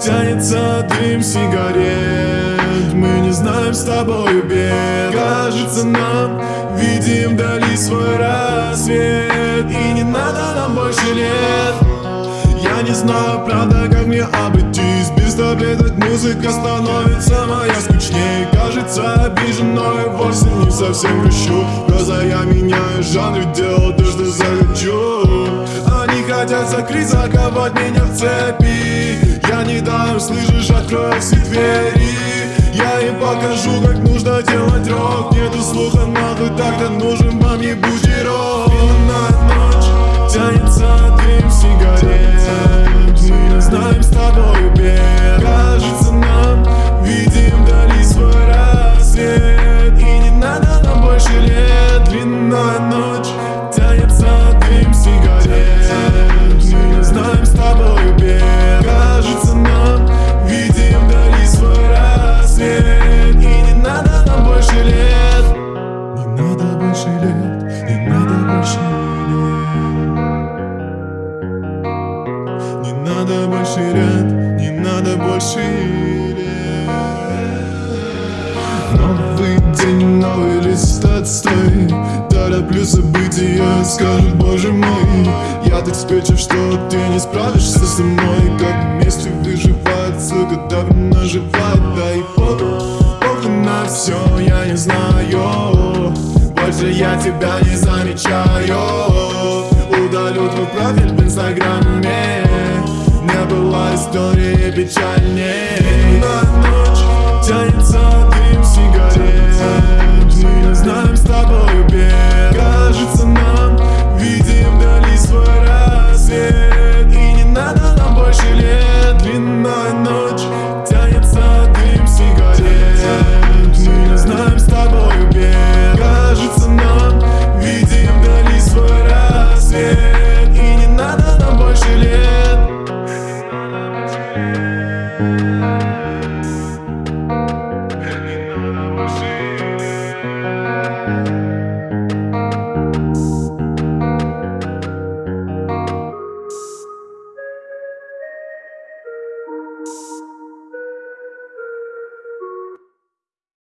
Тянется дым сигарет. Мы не знаем с тобой бед Кажется нам Видим вдали свой рассвет. И не надо нам больше лет. Я не знаю, правда, как мне обойтись. Без таблеток музыка становится моя скучнее. Кажется обижен, но и вовсе не совсем грущу Глаза я меняю жанр, делал то, что захочу Хотят закрыть, заковать меня в цепи. Я не дам, слышишь, открою все двери. Я им покажу, как нужно делать рок. Нету слуха, нахуй так-то нужен вам ебучий лет Новый день, новый лист отстой. Тороплю события, скажут, боже мой Я так спечу, что ты не справишься со мной Как вместе выживает, сука, так наживает Да и похуй, похуй на все, я не знаю. Больше я тебя не замечаю. Удалю твой профиль в инстаграме Не была истории печальнее